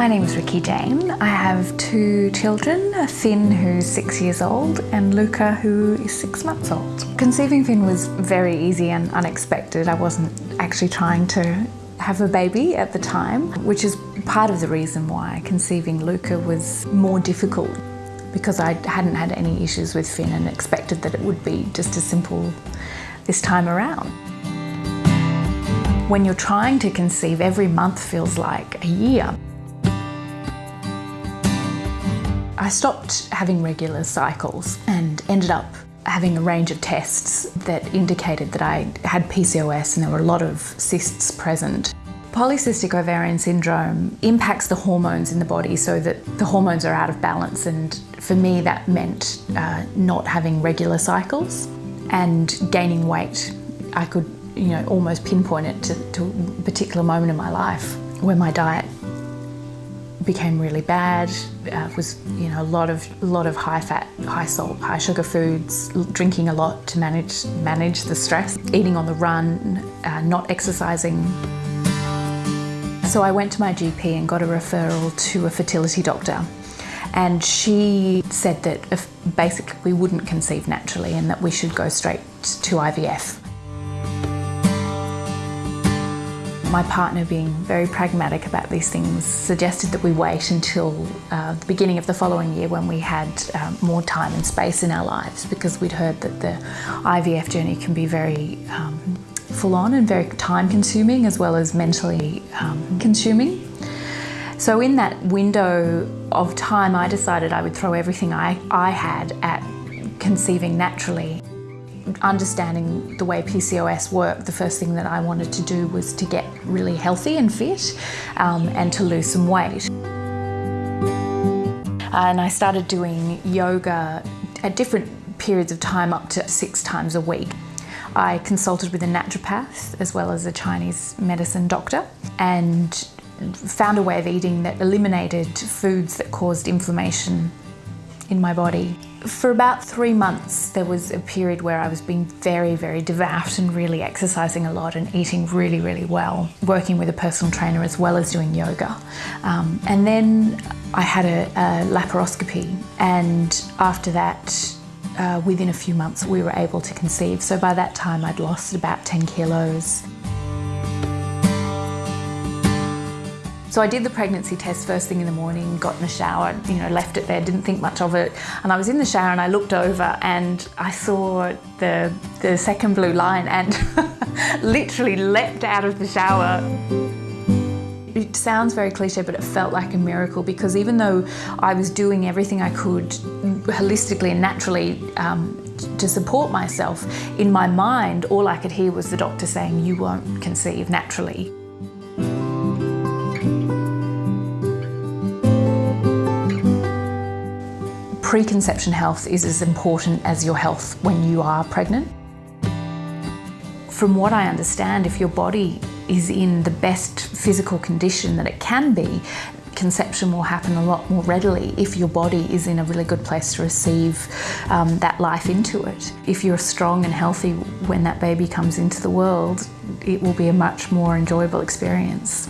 My name is Ricky Jane. I have two children, Finn who's six years old and Luca who is six months old. Conceiving Finn was very easy and unexpected. I wasn't actually trying to have a baby at the time, which is part of the reason why conceiving Luca was more difficult because I hadn't had any issues with Finn and expected that it would be just as simple this time around. When you're trying to conceive, every month feels like a year. Stopped having regular cycles and ended up having a range of tests that indicated that I had PCOS and there were a lot of cysts present. Polycystic ovarian syndrome impacts the hormones in the body so that the hormones are out of balance and for me that meant uh, not having regular cycles and gaining weight. I could you know, almost pinpoint it to, to a particular moment in my life where my diet became really bad. Uh, was you know a lot of a lot of high fat, high salt, high sugar foods, drinking a lot to manage manage the stress, eating on the run, uh, not exercising. So I went to my GP and got a referral to a fertility doctor. And she said that if basically we wouldn't conceive naturally and that we should go straight to IVF. My partner, being very pragmatic about these things, suggested that we wait until uh, the beginning of the following year when we had um, more time and space in our lives because we'd heard that the IVF journey can be very um, full on and very time consuming as well as mentally um, consuming. So in that window of time, I decided I would throw everything I, I had at conceiving naturally understanding the way PCOS worked, the first thing that I wanted to do was to get really healthy and fit um, and to lose some weight. And I started doing yoga at different periods of time up to six times a week. I consulted with a naturopath as well as a Chinese medicine doctor and found a way of eating that eliminated foods that caused inflammation in my body. For about three months, there was a period where I was being very, very devout and really exercising a lot and eating really, really well, working with a personal trainer as well as doing yoga. Um, and then I had a, a, laparoscopy, and after that, uh, within a few months, we were able to conceive. So by that time, I'd lost about 10 kilos. So I did the pregnancy test first thing in the morning, got in the shower, you know, left it there, didn't think much of it. And I was in the shower and I looked over and I saw the, the second blue line and literally leapt out of the shower. It sounds very cliche, but it felt like a miracle because even though I was doing everything I could holistically and naturally um, to support myself, in my mind, all I could hear was the doctor saying, you won't conceive naturally. Preconception health is as important as your health when you are pregnant. From what I understand, if your body is in the best physical condition that it can be, conception will happen a lot more readily if your body is in a really good place to receive um, that life into it. If you're strong and healthy when that baby comes into the world, it will be a much more enjoyable experience.